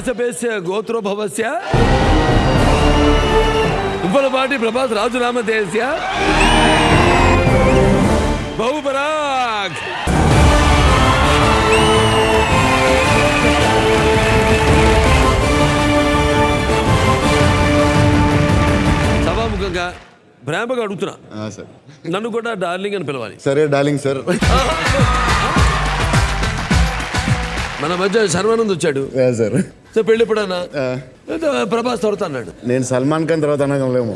వాసపేస్య గోత్రోభవస్య. ఉప్పలపాటి ప్రభాస్ రాజునామధేయస్య. బహుపరాగ్. సభాముఖంగా ప్రేమగా అడుగుతున్నా. నన్ను కూడా డార్లింగ్ అని పిలవాలి. సరే డార్లింగ్ సార్. మన మధ్య శర్వానంద్ వచ్చాడు. సార్. సో పెళ్ళి ఎప్పుడన్నా? ప్రభాస్ తొడతా అన్నాడు. నేను సల్మాన్ ఖాన్ తర్వాత అనగలేము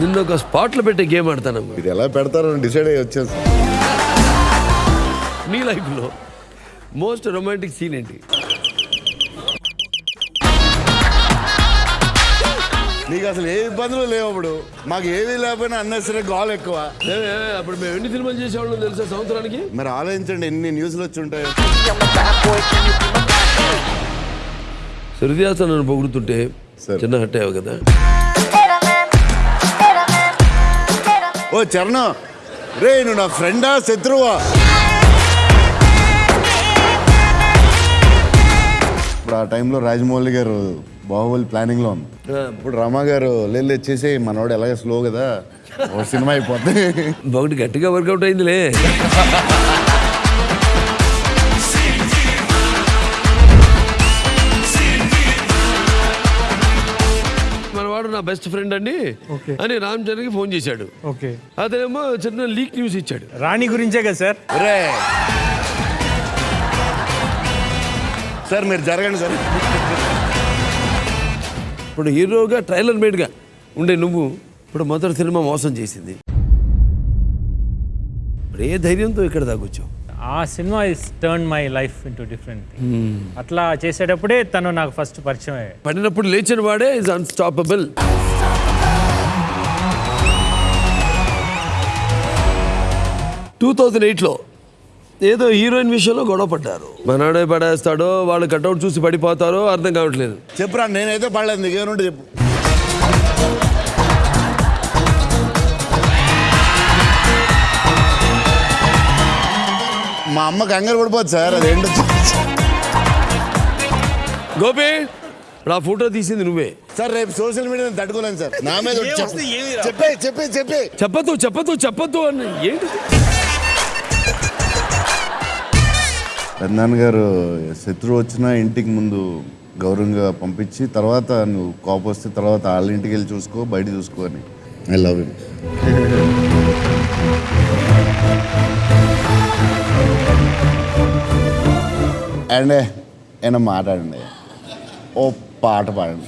నిన్ను ఒక స్పాట్లో పెట్టే గేమ్ ఆడతానమ్మా ఇది ఎలా పెడతారో డిసైడ్ అయ్యి వచ్చాను సార్ నీ లైఫ్లో మోస్ట్ రొమాంటిక్ సీన్ ఏంటి? నీకు అసలు ఏ ఇబ్బందులు లేవు అప్పుడు. మాకు ఏది లేకపోయినా అన్నసరే గోల్ ఎక్కువ. అప్పుడు మేము ఎన్ని సినిమాలు చేసేవాళ్ళం తెలుసా సంవత్సరానికి? మరి ఆలోచించండి ఎన్ని న్యూస్లు వచ్చి ఉంటాయో. హృదయాస నన్ను పొగుడుతుంటే. చిన్న హట్ అయ్యావు కదా? ఓ చరణ్ రే నువ్వు నా ఫ్రెండా శత్రువా? ఇప్పుడు ఆ టైంలో రాజమౌళి గారు బాహుబలి ప్లానింగ్లో ఉంది. ఇప్పుడు రమా గారు లేదు వచ్చేసి మనోడు ఎలాగ స్లో కదా ఒక సినిమా అయిపోద్ది. ఒకటి గట్టిగా వర్కౌట్ అయిందిలే. మనవాడు నా బెస్ట్ ఫ్రెండ్ అండి. అని రామ్ చరణ్కి ఫోన్ చేశాడు. ఓకే. అతనేమో చిన్న లీక్ న్యూస్ ఇచ్చాడు. రాణి గురించే కదా సార్? సార్ మీరు జరగండి సార్. ఇప్పుడు హీరోగా ట్రైలర్ మేడ్గా ఉండే నువ్వు ఇప్పుడు మొదటి సినిమా మోసం చేసింది. ఇప్పుడు ఏ ధైర్యంతో ఇక్కడ దాకొచ్చావు ఆ cinema is turn my life into different అట్లా చేసేటప్పుడే తను నాకు ఫస్ట్ పరిచయం అయ్యాడు పడినప్పుడు లేచిన వాడే ఇస్ అన్స్టాపబుల్ టూ థౌజండ్ ఎయిట్లో ఏదో హీరోయిన్ విషయంలో గొడవ పడ్డారు. మనాడే పడేస్తాడో వాళ్ళు కట్అవుట్ చూసి పడిపోతారో అర్థం కావట్లేదు. చెప్పురా నేనైతే పడలేదు నీకేమంటే చెప్పు. మా అమ్మ కంగారు పడిపోద్ది సార్ అదేంటో గోపి ఇప్పుడు ఆ ఫోటో తీసింది నువ్వే. సార్ రేపు సోషల్ మీడియా తట్టుకోలేను సార్. నా మీద చెప్పు. చెప్పే చెప్పే చెప్పే. చెప్పదు చెప్పదు చెప్పద్దు అని ఏంటి? పెద్దనాన్న గారు శత్రువు వచ్చినా ఇంటికి ముందు గౌరవంగా పంపించి తర్వాత నువ్వు కోపం వస్తే తర్వాత వాళ్ళ ఇంటికి వెళ్ళి చూసుకో బయట చూసుకో అని. ఐ లవ్ యూ అండ్ ఏమైనా మాట్లాడండి. ఓ పాట పాడండి.